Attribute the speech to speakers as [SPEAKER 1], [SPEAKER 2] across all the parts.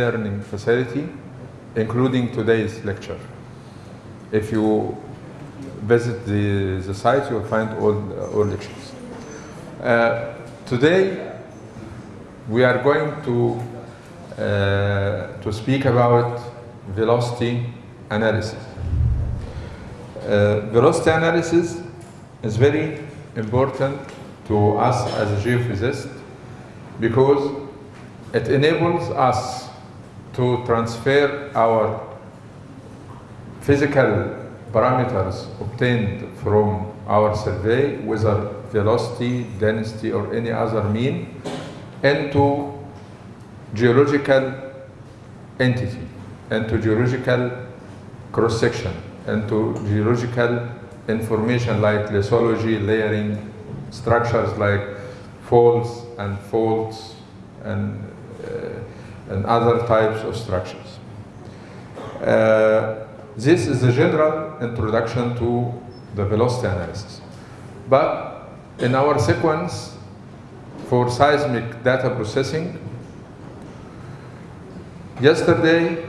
[SPEAKER 1] e-learning facility, including today's lecture. If you visit the, the site, you'll find all, all lectures. Uh, today, we are going to, uh, to speak about velocity analysis. Uh, velocity analysis is very important to us as a geophysicist because it enables us to transfer our physical parameters obtained from our survey, whether velocity, density, or any other mean, into geological entity, into geological cross-section, into geological information like lithology, layering, structures like faults and faults and, and other types of structures. Uh, this is the general introduction to the velocity analysis. But in our sequence for seismic data processing, yesterday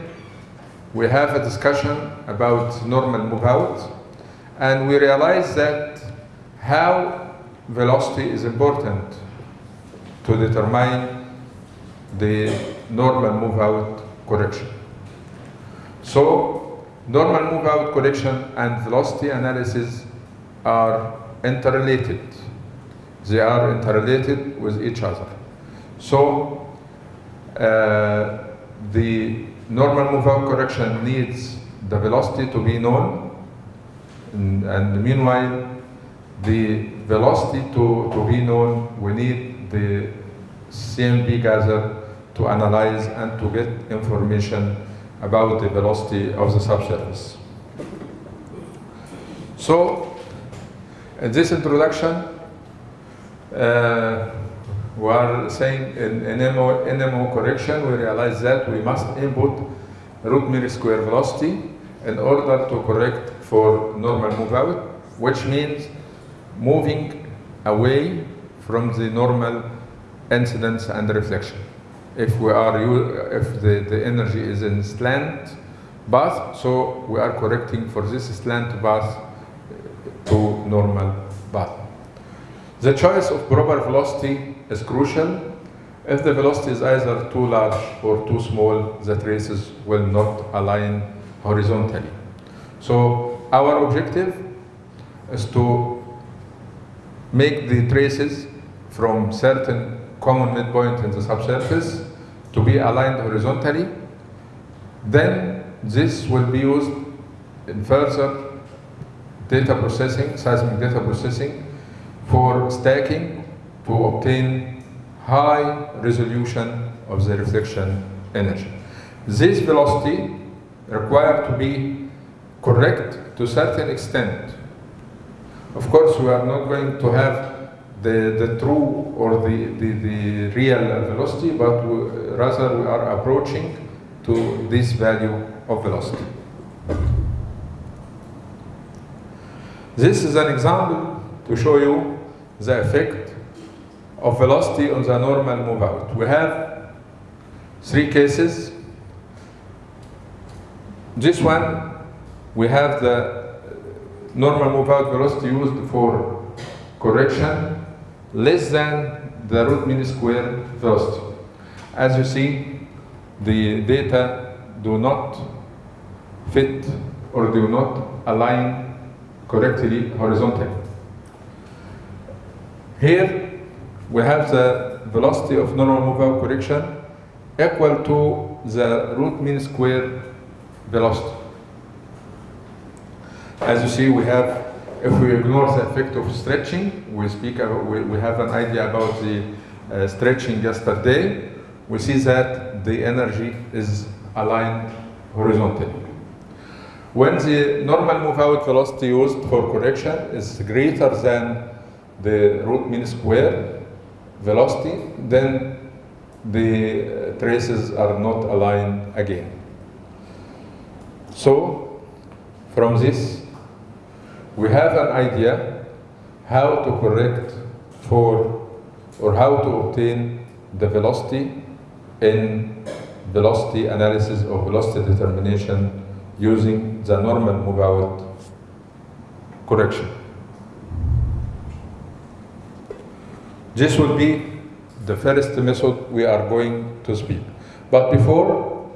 [SPEAKER 1] we have a discussion about normal move out and we realized that how velocity is important to determine the normal move out correction. So normal move out correction and velocity analysis are interrelated. They are interrelated with each other. So uh, the normal move out correction needs the velocity to be known and, and meanwhile the velocity to, to be known, we need the CMP gather to analyze and to get information about the velocity of the subsurface. So, in this introduction, uh, we are saying in NMO, NMO correction, we realize that we must input root mean square velocity in order to correct for normal move out, which means moving away from the normal incidence and reflection. If we are, if the, the energy is in slant path, so we are correcting for this slant path uh, to normal path. The choice of proper velocity is crucial. If the velocity is either too large or too small, the traces will not align horizontally. So our objective is to make the traces from certain common midpoint in the subsurface to be aligned horizontally. Then this will be used in further data processing, seismic data processing, for stacking to obtain high resolution of the reflection energy. This velocity required to be correct to certain extent. Of course, we are not going to have the, the true or the, the, the real velocity, but rather we are approaching to this value of velocity. This is an example to show you the effect of velocity on the normal move out. We have three cases. This one, we have the normal move out velocity used for correction less than the root mean square velocity. As you see, the data do not fit or do not align correctly horizontally. Here we have the velocity of normal out correction equal to the root mean square velocity. As you see, we have, if we ignore the effect of stretching, we speak, about, we, we have an idea about the uh, stretching yesterday, we see that the energy is aligned horizontally. When the normal move out velocity used for correction is greater than the root mean square velocity, then the traces are not aligned again. So, from this, we have an idea how to correct for or how to obtain the velocity in velocity analysis or velocity determination using the normal move out correction. This will be the first method we are going to speak. But before,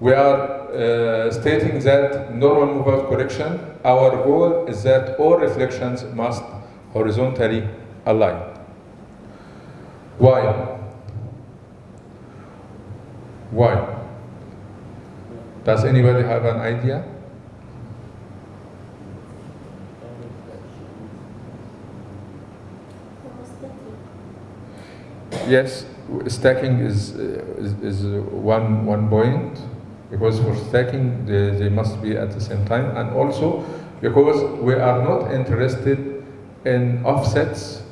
[SPEAKER 1] we are uh, stating that normal out correction, our goal is that all reflections must horizontally align. Why? Why? Does anybody have an idea? Yes, stacking is, is, is one, one point because for stacking they, they must be at the same time and also because we are not interested in offsets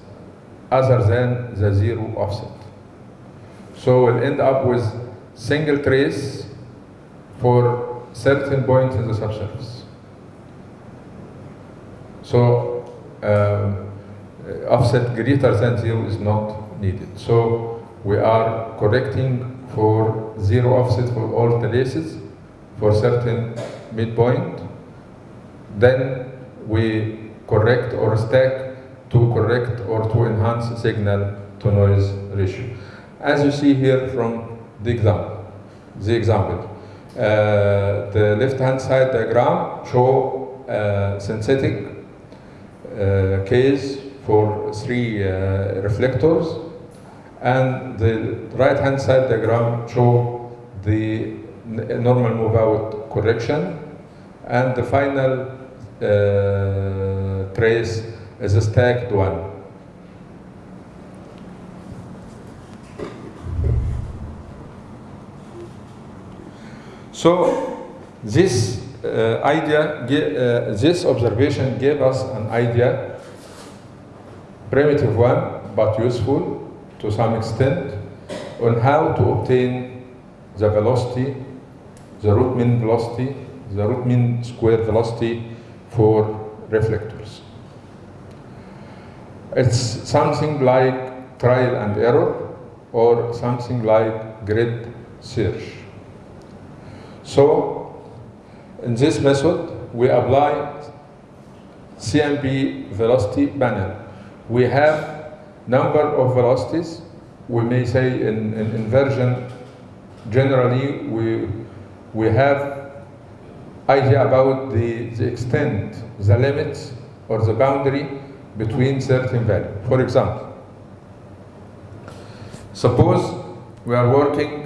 [SPEAKER 1] other than the zero offset. So we'll end up with single trace for certain points in the subsurface. So um, offset greater than zero is not needed. So we are correcting for zero offset for all traces for certain midpoint. Then we correct or stack to correct or to enhance signal to noise ratio. As you see here from the example, the example, uh, the left-hand side diagram show uh, synthetic uh, case for three uh, reflectors, and the right-hand side diagram show the normal move-out correction, and the final uh, trace is a stacked one. So this uh, idea, uh, this observation gave us an idea, primitive one, but useful to some extent, on how to obtain the velocity, the root mean velocity, the root mean square velocity for reflectors. It's something like trial and error or something like grid search. So, in this method, we apply CMP velocity panel. We have number of velocities. We may say in, in inversion, generally we, we have idea about the, the extent, the limits, or the boundary between certain value. For example, suppose we are working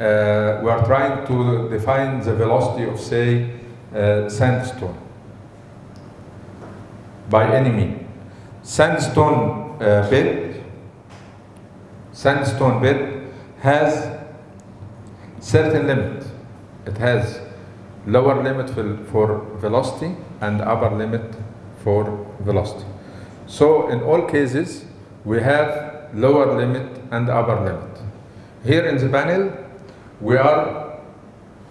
[SPEAKER 1] uh, we are trying to define the velocity of, say, uh, sandstone by any mean. Sandstone bed, sandstone bed has certain limit. It has lower limit for, for velocity and upper limit for velocity. So in all cases, we have lower limit and upper limit. Here in the panel, we are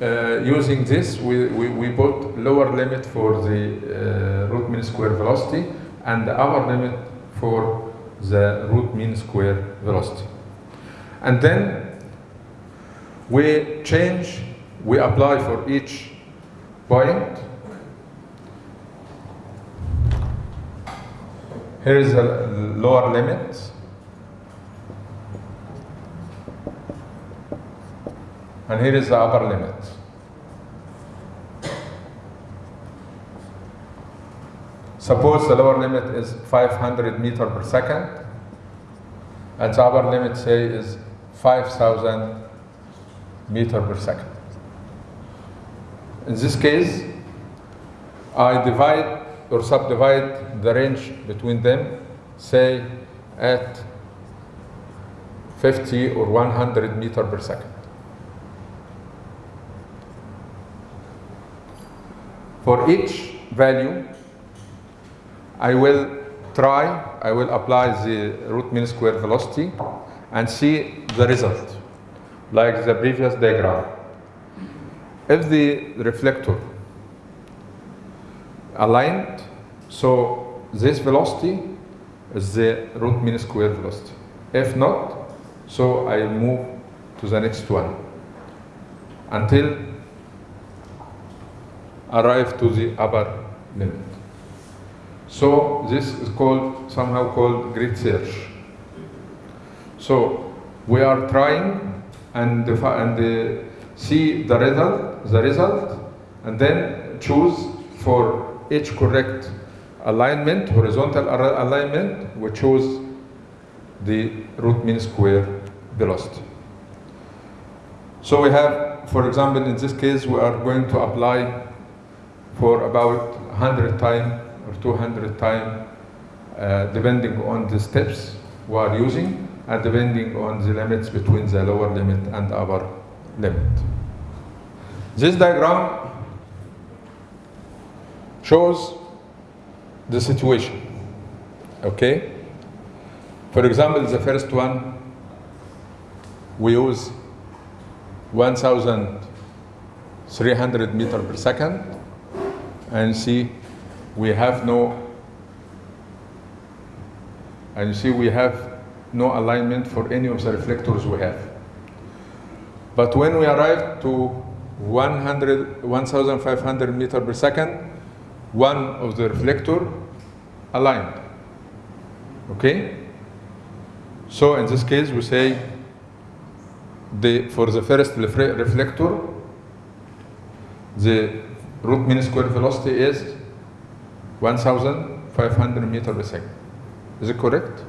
[SPEAKER 1] uh, using this, we, we, we put lower limit for the uh, root mean square velocity and the upper limit for the root mean square velocity. And then we change, we apply for each point. Here is the lower limit. And here is the upper limit. Suppose the lower limit is 500 meter per second, and the upper limit say is 5,000 meter per second. In this case, I divide or subdivide the range between them, say at 50 or 100 meter per second. For each value, I will try, I will apply the root mean square velocity and see the result, like the previous diagram. If the reflector aligned, so this velocity is the root mean square velocity. If not, so I move to the next one. until arrive to the upper limit. So this is called somehow called grid search. So we are trying and and uh, see the result, the result, and then choose for each correct alignment, horizontal alignment, we choose the root mean square velocity. So we have, for example, in this case, we are going to apply for about 100 time or 200 time, uh, depending on the steps we are using and depending on the limits between the lower limit and upper limit. This diagram shows the situation. Okay? For example, the first one, we use 1,300 meter per second, and see we have no, and you see we have no alignment for any of the reflectors we have. But when we arrive to 100, 1,500 meter per second, one of the reflector aligned. Okay? So in this case, we say the, for the first reflector, the root mean square velocity is 1,500 meter per second. Is it correct?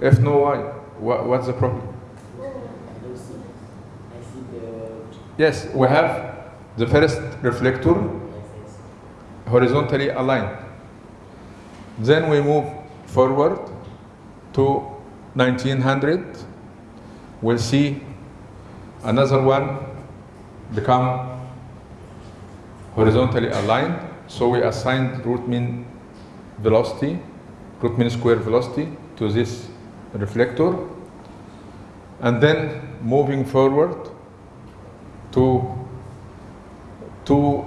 [SPEAKER 1] If no, why? What, what's the problem? Yes, we have the first reflector horizontally aligned. Then we move forward to 1900. We'll see another one become horizontally aligned. So we assigned root mean velocity, root mean square velocity to this reflector. And then moving forward to to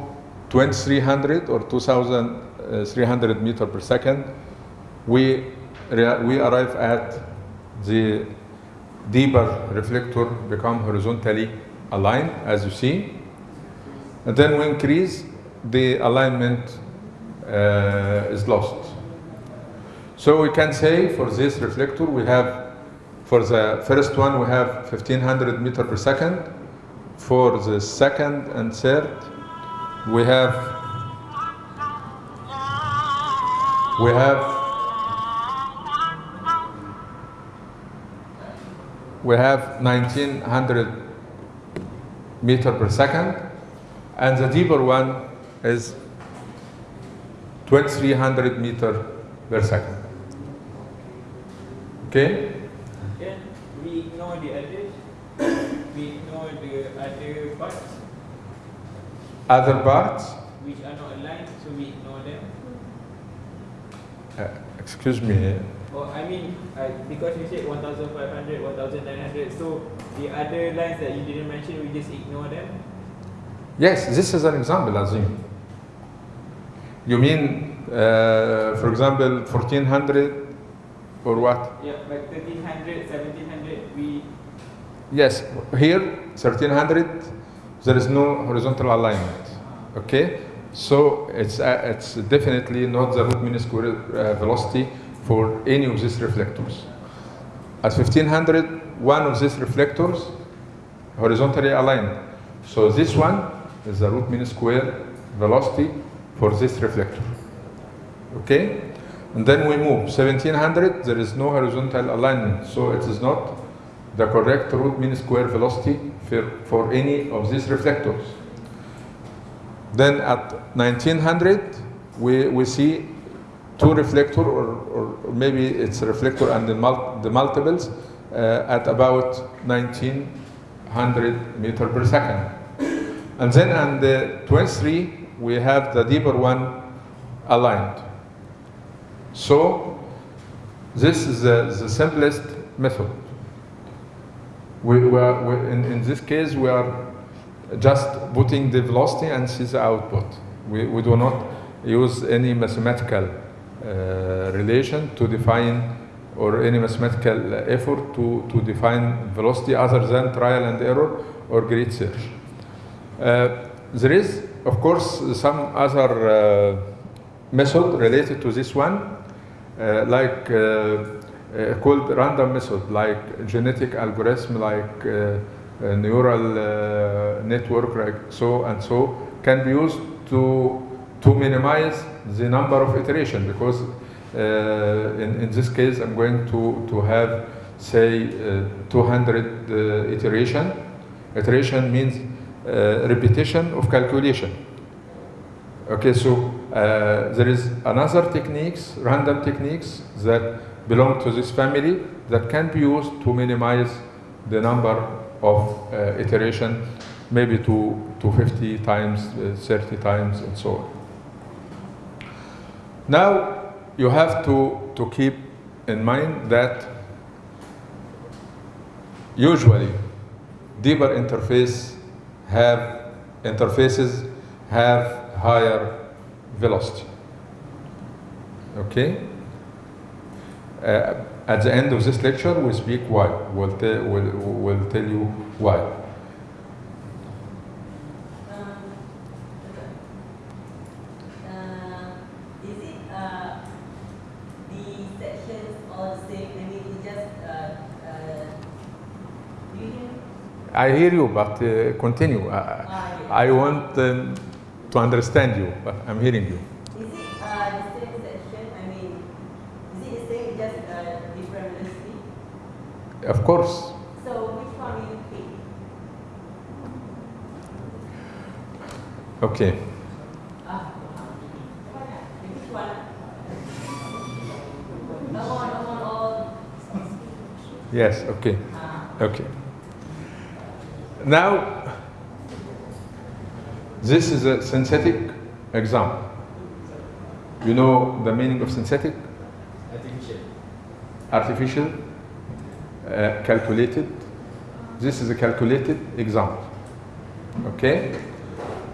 [SPEAKER 1] 2300 or 2300 meter per second, we, we arrive at the deeper reflector become horizontally aligned, as you see. And then we increase, the alignment uh, is lost. So we can say for this reflector, we have, for the first one, we have 1500 meter per second. For the second and third, we have we have we have 1900 meter per second and the deeper one is 2300 meter per second okay
[SPEAKER 2] Then we ignore the others. we ignore the other parts
[SPEAKER 1] other parts
[SPEAKER 2] which are not aligned, so we ignore them.
[SPEAKER 1] uh, excuse me
[SPEAKER 2] Or I mean, uh, because you said 1,500, 1,900, so the other lines that you didn't mention, we just ignore them.
[SPEAKER 1] Yes, this is an example, Azim. You mean, uh, for example, 1400 or what?
[SPEAKER 2] Yeah, but 1,300, 1,700, we
[SPEAKER 1] Yes, here, 1300, there is no horizontal alignment. Okay? So it's, uh, it's definitely not the root mean square uh, velocity for any of these reflectors. At 1500, one of these reflectors horizontally aligned. So this one is the root mean square velocity for this reflector. Okay? And then we move 1700, there is no horizontal alignment, so it is not the correct root mean square velocity for, for any of these reflectors. Then at 1900, we, we see two reflector, or, or maybe it's a reflector and the, mul- the multiples uh, at about 1900 meter per second. And then on the 23, we have the deeper one aligned. So this is the, the simplest method. We, we are, we, in, in this case, we are just putting the velocity and see the output. We, we do not use any mathematical uh, relation to define or any mathematical effort to, to define velocity other than trial and error or grid search. Uh, there is, of course, some other uh, method related to this one, uh, like called random method, like genetic algorithm, like neural network, like so and so, can be used to to minimize the number of iteration because uh, in, in this case I'm going to, to have say uh, 200 uh, iteration. Iteration means uh, repetition of calculation. Okay, so uh, there is another techniques, random techniques that belong to this family that can be used to minimize the number of uh, iteration, maybe to, to 50 times, uh, 30 times, and so on. Now, you have to, to keep in mind that usually deeper interface have interfaces have higher velocity. Okay? Uh, at the end of this lecture, we speak why. We'll, we'll, we'll tell you why.
[SPEAKER 3] Um, uh, is it uh, the sections all the same? I mean, it just uh, uh, do you hear? me?
[SPEAKER 1] I hear you, but uh, continue. I,
[SPEAKER 3] Ah.
[SPEAKER 1] I want um, to understand you, but I'm hearing you.
[SPEAKER 3] Is it uh, the same section? I mean, is it the same, just uh, different velocity?
[SPEAKER 1] Of course.
[SPEAKER 3] So which one will you pick?
[SPEAKER 1] Okay.
[SPEAKER 3] Ah, which one? No one, no one, all.
[SPEAKER 1] Yes, okay.
[SPEAKER 3] Ah,
[SPEAKER 1] Okay. Now, this is a synthetic example. You know the meaning of synthetic?
[SPEAKER 2] Artificial.
[SPEAKER 1] Artificial, uh, calculated. This is a calculated example. Okay?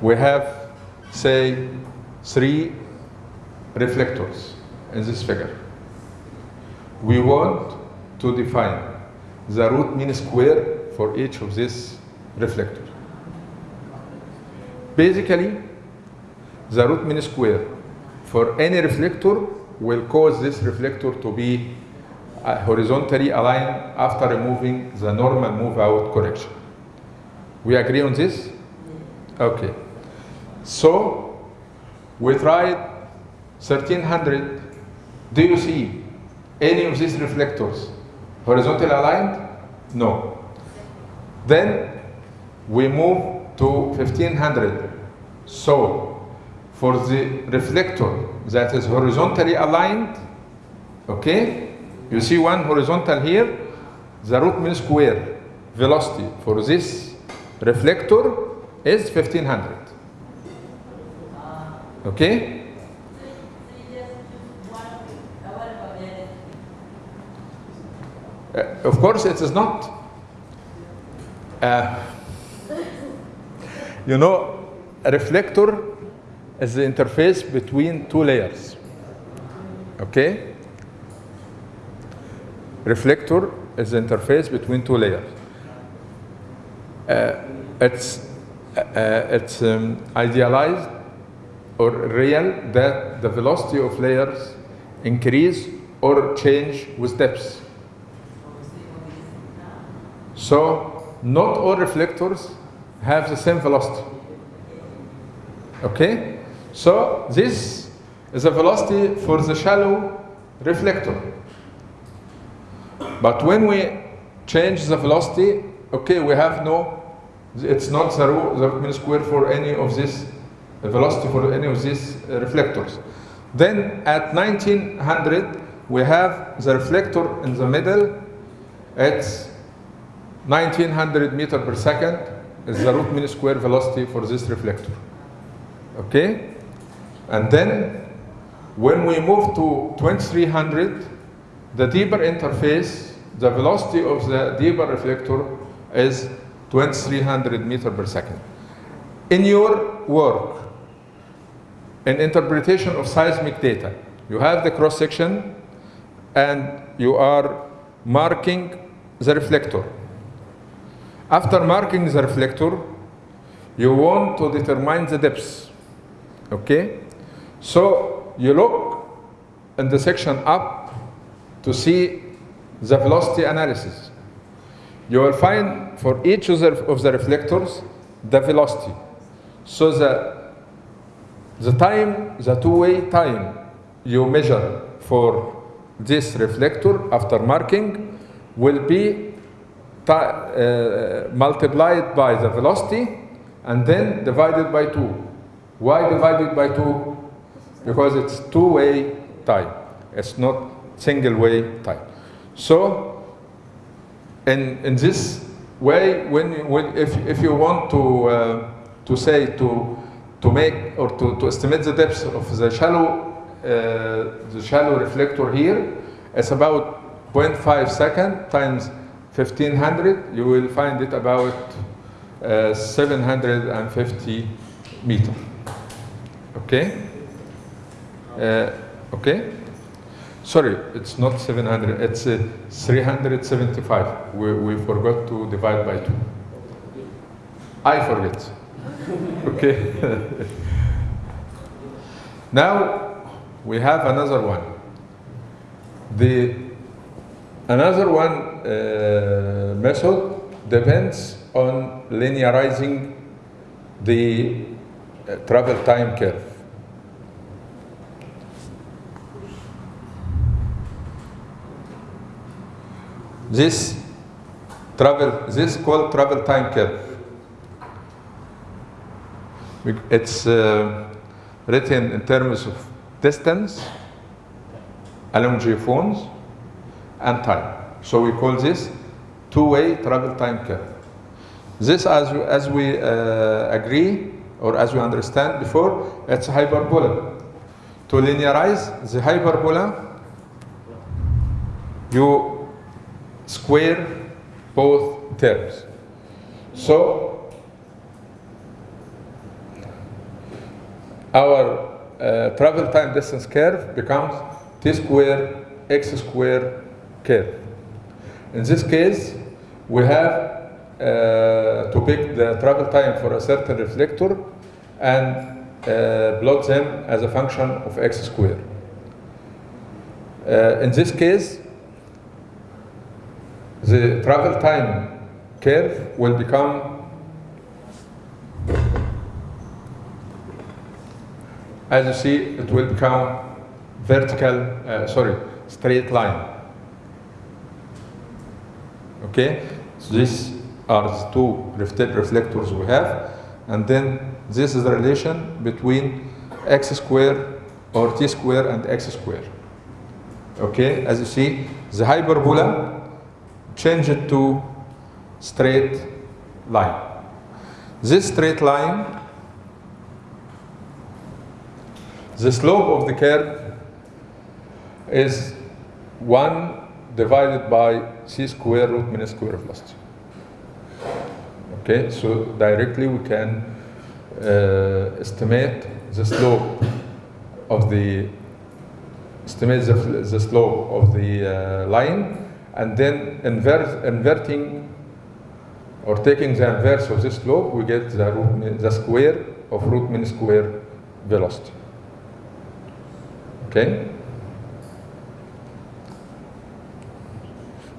[SPEAKER 1] We have, say, three reflectors in this figure. We want to define the root mean square for each of these reflectors. Basically, the root mean square for any reflector will cause this reflector to be uh, horizontally aligned after removing the normal move out correction. We agree on this? Okay. So, we tried 1300. Do you see any of these reflectors horizontally aligned? No. Then we move to 1500. So, for the reflector that is horizontally aligned, okay, you see one horizontal here, the root mean square velocity for this reflector is 1500. Okay?
[SPEAKER 3] Uh,
[SPEAKER 1] of course, it is not. Uh, you know, a reflector is the interface between two layers. Okay? Reflector is the interface between two layers. Uh, it's uh, it's um, idealized or real that the velocity of layers increase or change with depth. So not all reflectors have the same velocity. Okay? So this is a velocity for the shallow reflector. But when we change the velocity, okay, we have no, it's not the the mean square for any of this the velocity for any of these uh, reflectors. Then at 1900, we have the reflector in the middle. It's 1900 meter per second is the root mean square velocity for this reflector. Okay? And then when we move to 2300, the deeper interface, the velocity of the deeper reflector is 2300 meter per second. In your work, in interpretation of seismic data, you have the cross section and you are marking the reflector. After marking the reflector, you want to determine the depth. Okay? So you look in the section up to see the velocity analysis. You will find for each of the, reflectors the velocity. So the, the time, the two-way time you measure for this reflector after marking will be uh, multiplied by the velocity and then divided by 2. Why divided by 2? Because it's two-way time. It's not single-way time. So in, in this way, when, when if, if you want to, uh, to say to, to make or to, to estimate the depth of the shallow, uh, the shallow reflector here, it's about 0.5 second times 1500, you will find it about uh, 750 meter. Okay? Uh, okay? Sorry, it's not 700, it's uh, 375. We, we forgot to divide by 2. I forget. okay. now we have another one. The another one uh, method depends on linearizing the uh, travel time curve. This travel, this is called travel time curve. It's uh, written in terms of distance, longiphones, and time. So we call this two-way travel time curve. This, as, as we uh, agree, or as we understand before, it's a hyperbola. To linearize the hyperbola, you square both terms. So our uh, travel time distance curve becomes t square x square curve. In this case, we have uh, to pick the travel time for a certain reflector and uh, plot them as a function of x square. Uh, in this case, the travel time curve will become as you see it will become vertical uh, sorry straight line okay? So these are the two reflect- reflectors we have. And then this is the relation between x square or t square and x square. Okay? As you see the hyperbola change it to straight line. This straight line, the slope of the curve is 1 divided by c square root minus square velocity. Okay, so directly we can uh, estimate the slope of the estimate the, the slope of the uh, line and then invert, inverting or taking the inverse of this slope, we get the, root the square of root mean square velocity. Okay?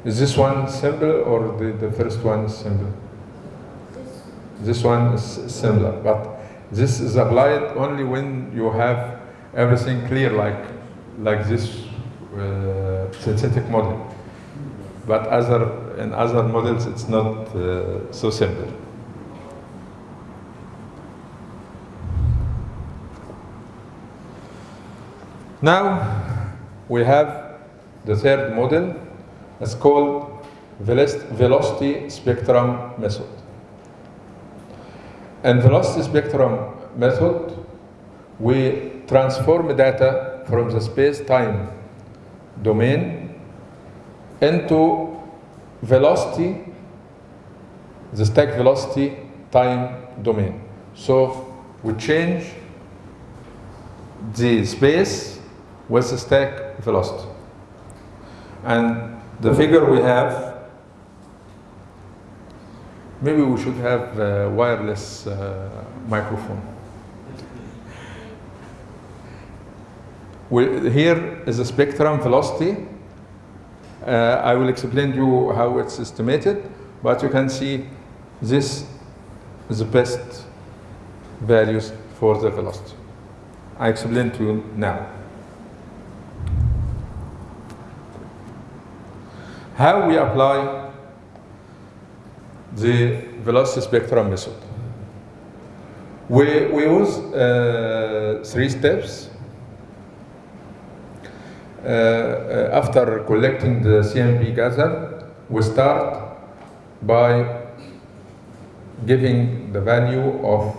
[SPEAKER 1] Is this one simple or the, the first one is simple? This one is similar, but this is applied only when you have everything clear like, like this uh, synthetic model but other in other models it's not uh, so simple. Now we have the third model. It's called velocity spectrum method. In velocity spectrum method, we transform data from the space-time domain into velocity, the stack velocity time domain. So we change the space with the stack velocity. And the figure we have, maybe we should have a wireless uh, microphone. We, here is a spectrum velocity. Uh, I will explain to you how it's estimated, but you can see this is the best values for the velocity. I explain to you now. How we apply the velocity spectrum method. We, we use uh, three steps. Uh, uh, after collecting the CMP gather, we start by giving the value of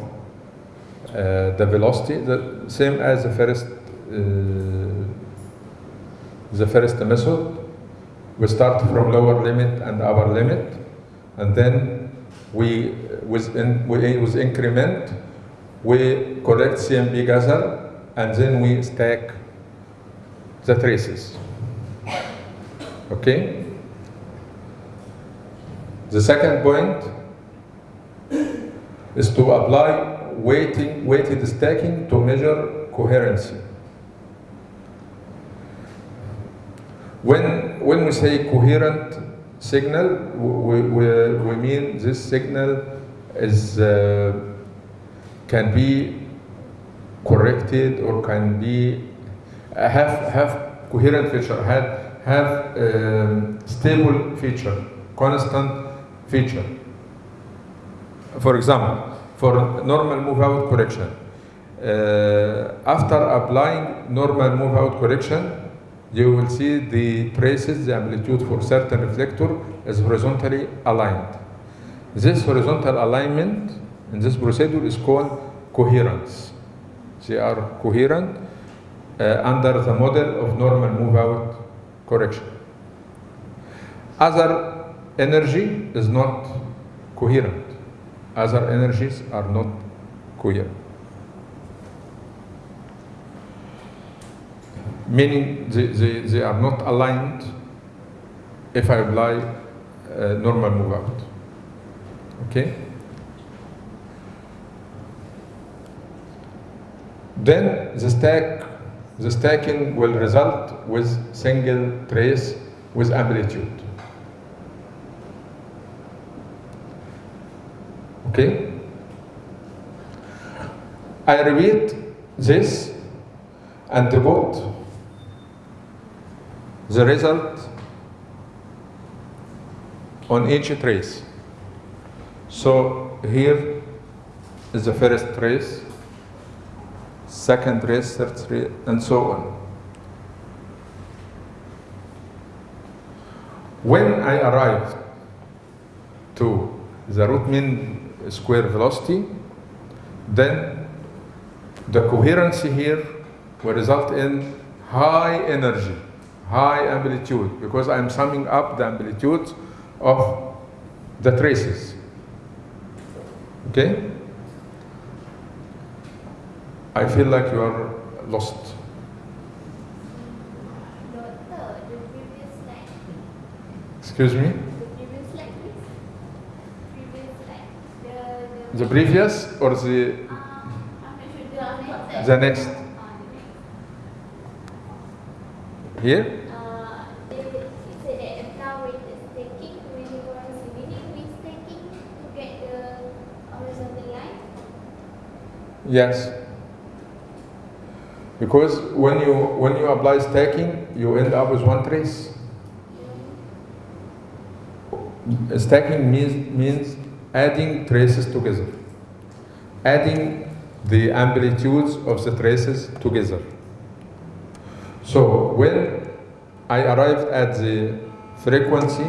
[SPEAKER 1] uh, the velocity, the same as the first, uh, the first method. We start from lower limit and upper limit, and then we, with, in, we, with increment, we collect CMP gather, and then we stack the traces. Okay? The second point is to apply weighting, weighted stacking to measure coherency. When, when we say coherent signal, we, we, we mean this signal is, uh, can be corrected or can be have, have coherent feature, have, have um, stable feature, constant feature. For example, for normal move-out correction, uh, after applying normal move-out correction, you will see the traces, the amplitude for certain reflector is horizontally aligned. This horizontal alignment in this procedure is called coherence. They are coherent uh, under the model of normal move-out correction. Other energy is not coherent. Other energies are not coherent. Meaning they, they, they are not aligned if I apply uh, normal move-out. Okay? Then the stack, the stacking will result with single trace with amplitude. Okay? I repeat this and put the result on each trace. So here is the first trace, second trace, third trace, and so on. When I arrive to the root mean square velocity, then the coherency here will result in high energy, high amplitude, because I'm summing up the amplitudes of the traces. Okay? I feel like you are lost.
[SPEAKER 4] The previous
[SPEAKER 1] Excuse me?
[SPEAKER 4] the previous
[SPEAKER 1] or the,
[SPEAKER 4] sure, the next.
[SPEAKER 1] the next?
[SPEAKER 4] Uh,
[SPEAKER 1] Here?
[SPEAKER 4] Uh, they it said that apply weighted stacking to uniformity, meaning with stacking to get the horizontal line.
[SPEAKER 1] Yes. Because when you when you apply stacking, you end up with one trace. Stacking means means adding traces together. Adding the amplitudes of the traces together. So when I arrived at the frequency,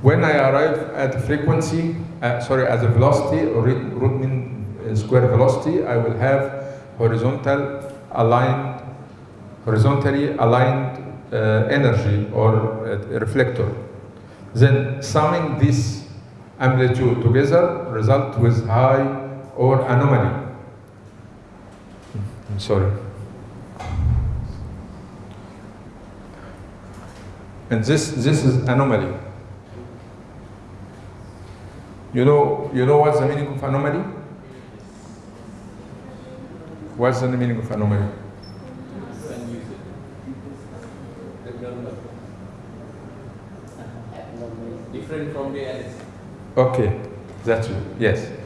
[SPEAKER 1] when I arrive at frequency, uh, sorry, at the velocity or mean uh, square velocity, I will have horizontal aligned, horizontally aligned uh, energy or uh, reflector. Then summing this amplitude together result with high or anomaly. I'm sorry. And this, this is anomaly. You know, you know what's the meaning of anomaly? What's the meaning of anomaly?
[SPEAKER 5] Different from the.
[SPEAKER 1] Okay, that's it. Yes.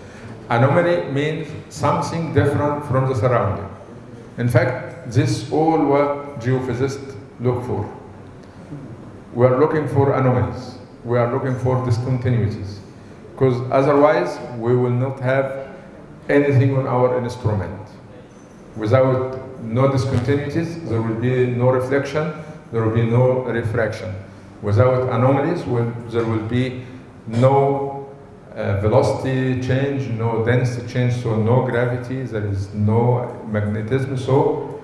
[SPEAKER 1] Anomaly means something different from the surrounding. In fact, this is all what geophysicists look for. We are looking for anomalies. We are looking for discontinuities. Because otherwise, we will not have anything on our instrument. Without no discontinuities, there will be no reflection, there will be no refraction. Without anomalies, there will be no uh, velocity change, no density change, so no gravity, there is no magnetism, so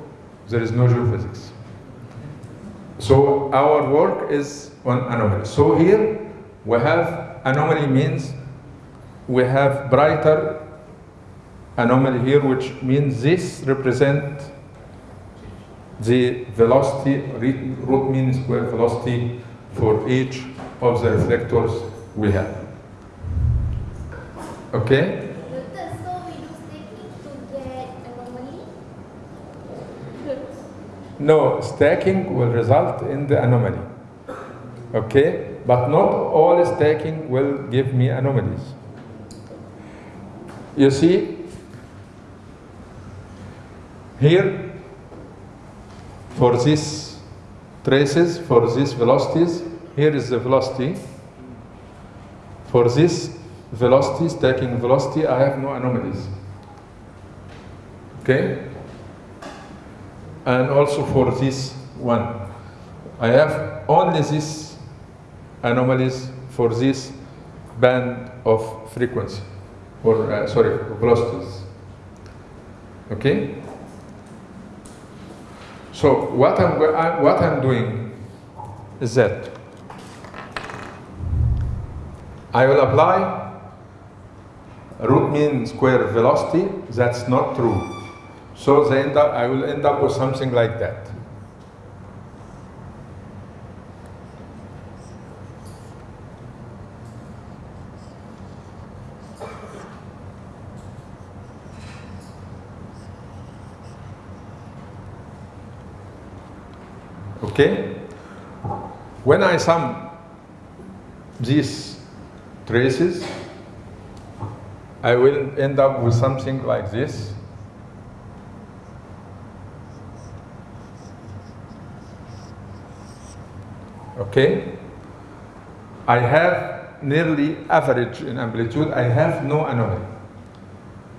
[SPEAKER 1] there is no geophysics. So our work is on anomaly. So here we have anomaly means we have brighter anomaly here, which means this represent the velocity, root mean square velocity for each of the reflectors we have. Okay?
[SPEAKER 4] Doctor, so we do stacking to get anomaly?
[SPEAKER 1] No, stacking will result in the anomaly. Okay? But not all stacking will give me anomalies. You see, here, for these traces, for these velocities, here is the velocity. For this velocity, stacking velocity, I have no anomalies. Okay? and also for this one. I have only these anomalies for this band of frequency, or uh, sorry, velocities. Okay? So what I'm, I- what I'm doing is that I will apply root mean square velocity. That's not true. So they end up, I will end up with something like that. Okay? When I sum these traces, I will end up with something like this. Okay? I have nearly average in amplitude. I have no anomaly.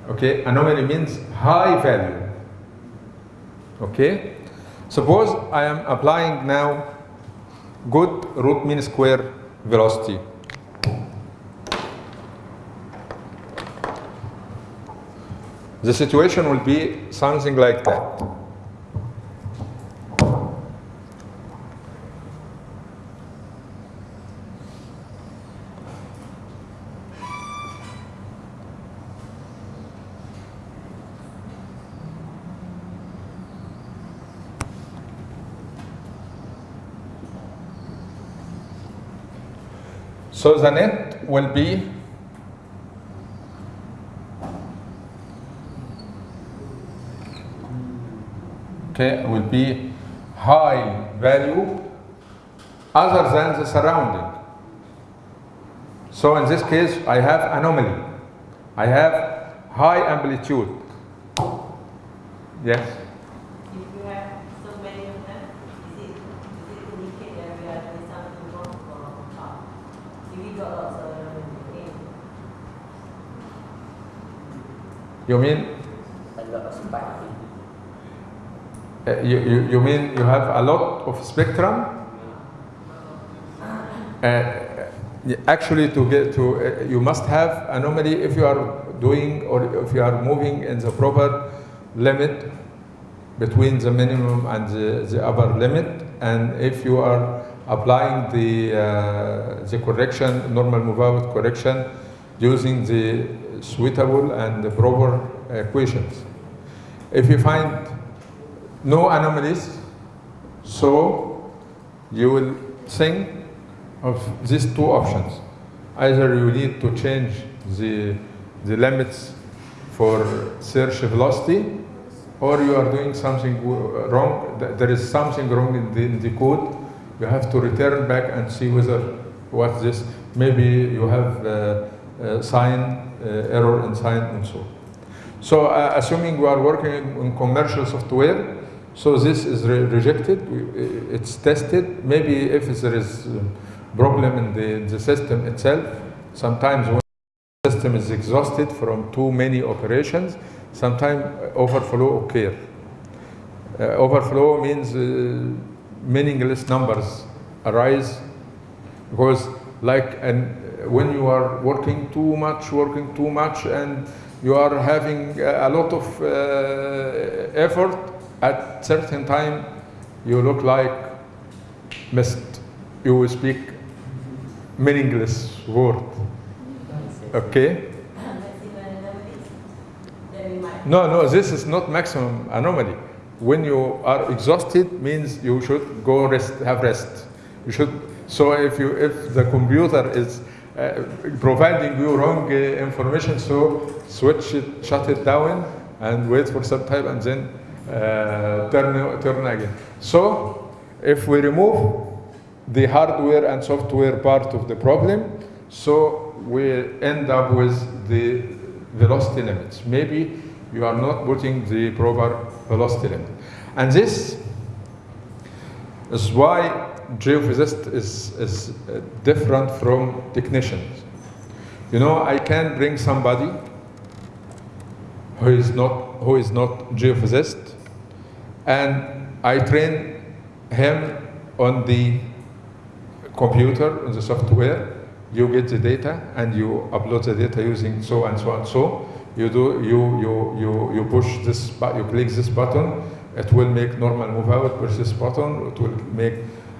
[SPEAKER 1] Okay? Anomaly means high value. Okay? Suppose I am applying now good root mean square velocity. The situation will be something like that. So the net will be okay will be high value other than the surrounding. So in this case I have anomaly. I have high amplitude. Yes.
[SPEAKER 3] You have
[SPEAKER 1] uh, you, you, you mean you have a lot of spectrum? Uh, actually, to get to uh, you must have anomaly if you are doing or if you are moving in the proper limit between the minimum and the, the upper limit, and if you are applying the uh, the correction normal move out correction using the suitable and the proper equations. If you find no anomalies, so you will think of these two options. Either you need to change the, the limits for search velocity, or you are doing something wrong, there is something wrong in the, in the code, you have to return back and see whether what this, maybe you have uh, uh, sign, uh, error in sign and so on. So uh, assuming we are working on commercial software, so this is re- rejected, it's tested. Maybe if there is problem in the, the system itself, sometimes when the system is exhausted from too many operations, sometimes overflow occur. Uh, overflow means uh, meaningless numbers arise because like and when you are working too much working too much and you are having a a lot of uh, effort at certain time you look like mist you will speak meaningless word. Okay? No no this is not maximum anomaly. When you are exhausted means you should go rest have rest. You should so if you if the computer is uh, providing you wrong uh, information so switch it shut it down and wait for some time and then turn turn again. So if we remove the hardware and software part of the problem so we end up with the velocity limits. Maybe you are not putting the proper velocity limit. And this is why geophysicist is, is uh, different from technicians. You know, I can bring somebody who is not who is not geophysicist, and I train him on the computer, on the software. You get the data and you upload the data using so and so and so. You do you you you you push this you click this button. It will make normal move out. Push this button. It will make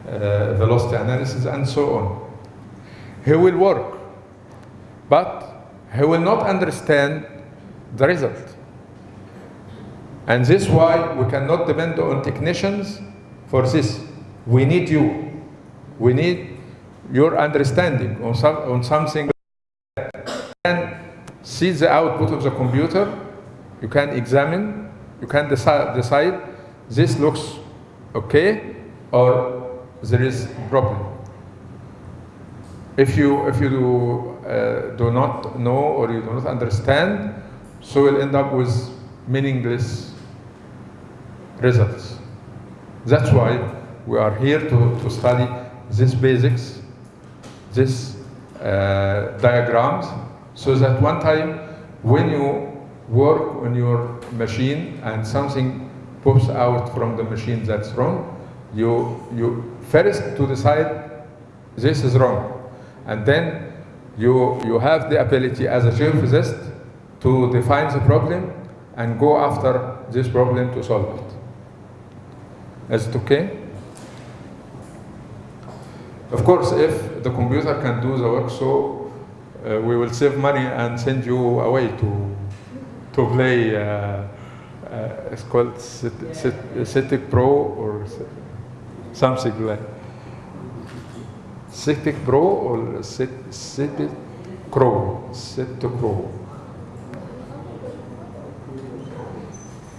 [SPEAKER 1] uh, velocity analysis and so on. He will work, but he will not understand the result. And this is why we cannot depend on technicians for this. We need you. We need your understanding on, some, on something. See the output of the computer. You can examine. You can decide, decide this looks okay or there is problem. If you if you do, uh, do not know or you do not understand, so you'll end up with meaningless results. That's why we are here to, to study these basics, these uh, diagrams, so that one time when you work on your machine and something pops out from the machine that's wrong, you, you first to decide this is wrong. And then you, you have the ability as a geophysicist to define the problem and go after this problem to solve it. Is it okay? Of course, if the computer can do the work, so uh, we will save money and send you away to, to play. Uh, uh, it's called Cit- Cit- Citic Pro or something like Citic Pro or Cit- Citic Pro. Citic Pro.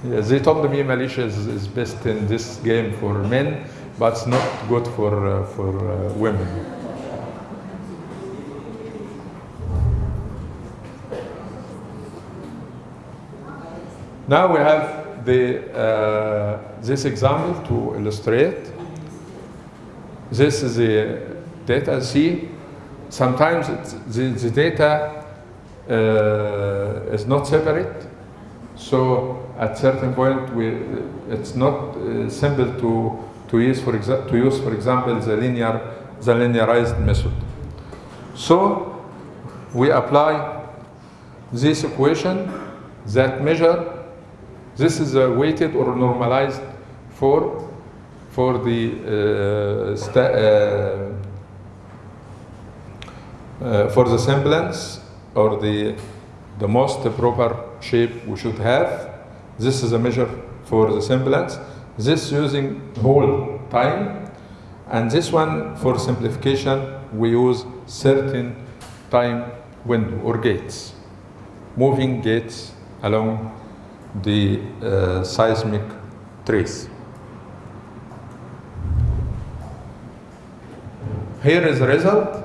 [SPEAKER 1] They told me Malaysia is, is best in this game for men, but it's not good for, uh, for uh, women. Now we have the, uh, this example to illustrate. This is the data. See, sometimes the, the data uh, is not separate. So at certain point, we, it's not uh, simple to, to, use for to use, for example, the, linear, the linearized method. So we apply this equation that measure, this is a weighted or normalized for, for the, uh, uh, uh, for the semblance or the, the most proper shape we should have. This is a measure for the semblance. This using whole time. And this one, for simplification, we use certain time window or gates, moving gates along the uh, seismic trace. Here is the result.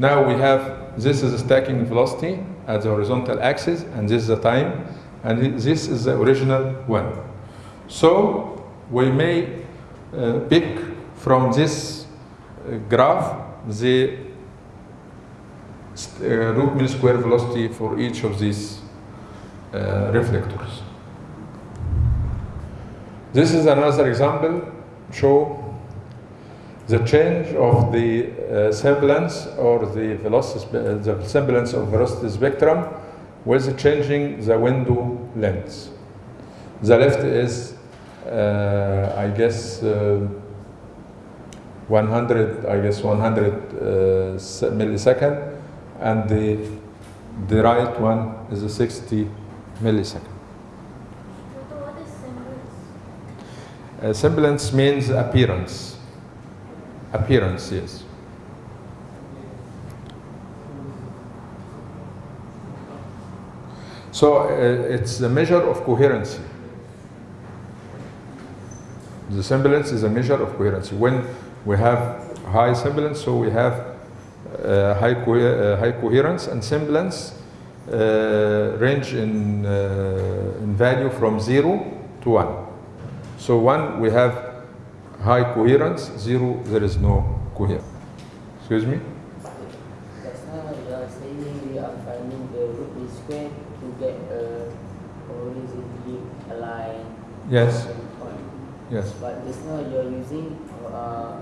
[SPEAKER 1] Now we have, this is the stacking velocity at the horizontal axis, and this is the time, and this is the original one. So we may uh, pick from this uh, graph the uh, root mean square velocity for each of these uh, reflectors. This is another example, show the change of the uh, semblance or the velocity, uh, the semblance of velocity spectrum with changing the window length. The left is, uh, I guess, uh, 100, I guess 100 uh, millisecond, and the the right one is a 60 millisecond.
[SPEAKER 4] So what is semblance?
[SPEAKER 1] Uh, semblance means appearance. Appearance, yes. So uh, it's a measure of coherency. The semblance is a measure of coherency. When we have high semblance, so we have uh, high, co- uh, high coherence and semblance uh, range in, uh, in value from 0 to 1. So 1 we have high coherence, 0 there is no coherence. Excuse me? Yes, yes.
[SPEAKER 6] But just now you are using uh,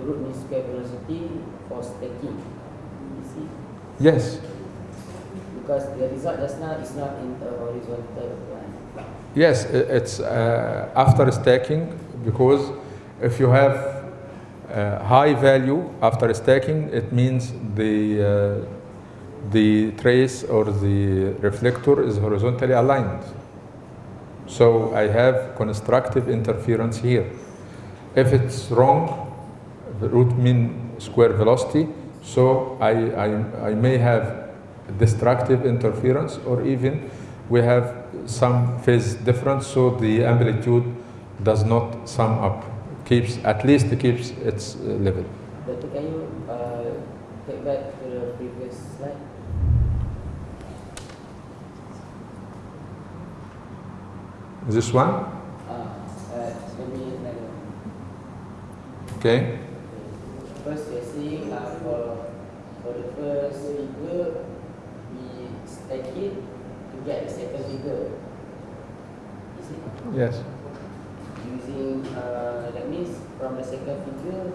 [SPEAKER 6] root mean square velocity for stacking. You see?
[SPEAKER 1] Yes,
[SPEAKER 6] Because the result just now is not in a horizontal line.
[SPEAKER 1] yes, it's uh, after stacking because if you have uh, high value after stacking, it means the, uh, the trace or the reflector is horizontally aligned. So I have constructive interference here. If it's wrong, the root mean square velocity, so I, I, I may have destructive interference or even we have some phase difference, so the amplitude does not sum up, keeps, at least keeps its uh, level.
[SPEAKER 6] Doctor, can you uh, take back to the previous slide?
[SPEAKER 1] This one, okay?
[SPEAKER 6] First, you're saying uh, for, for the first figure, we stack it to get the second figure. Is it?
[SPEAKER 1] Yes.
[SPEAKER 6] Using, uh, that means from the second figure,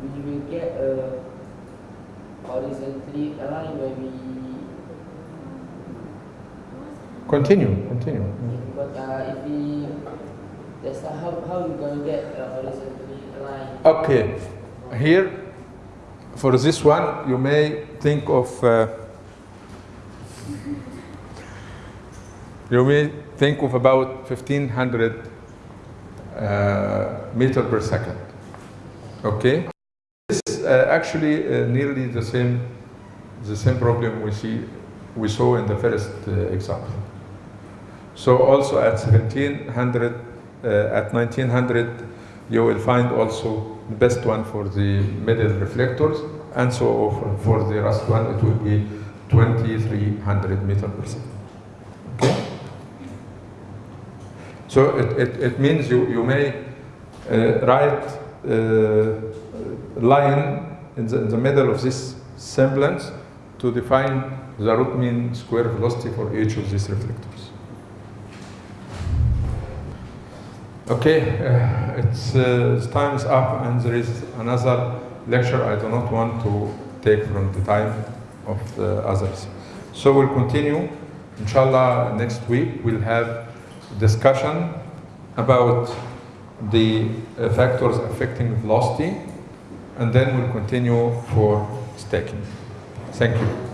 [SPEAKER 6] we will get a horizontally where we,
[SPEAKER 1] Continue, continue.
[SPEAKER 6] but uh, if we, that's how, how you gonna get a horizontally aligned?
[SPEAKER 1] Okay, here for this one, you may think of uh, you may think of about 1500 uh, meter per second. Okay, this is uh, actually uh, nearly the same the same problem we see we saw in the first uh, example. So also at 1700, uh, at 1900, you will find also the best one for the middle reflectors, and so for, for the last one it will be 2300 meter per second. Okay. So it, it, it means you, you may uh, write uh, line in the, in the middle of this semblance to define the root mean square velocity for each of these reflectors. Okay, uh, it's, uh, it's time is up and there is another lecture I do not want to take from the time of the others. So we'll continue. Inshallah, next week we'll have discussion about the uh, factors affecting velocity and then we'll continue for stacking. Thank you.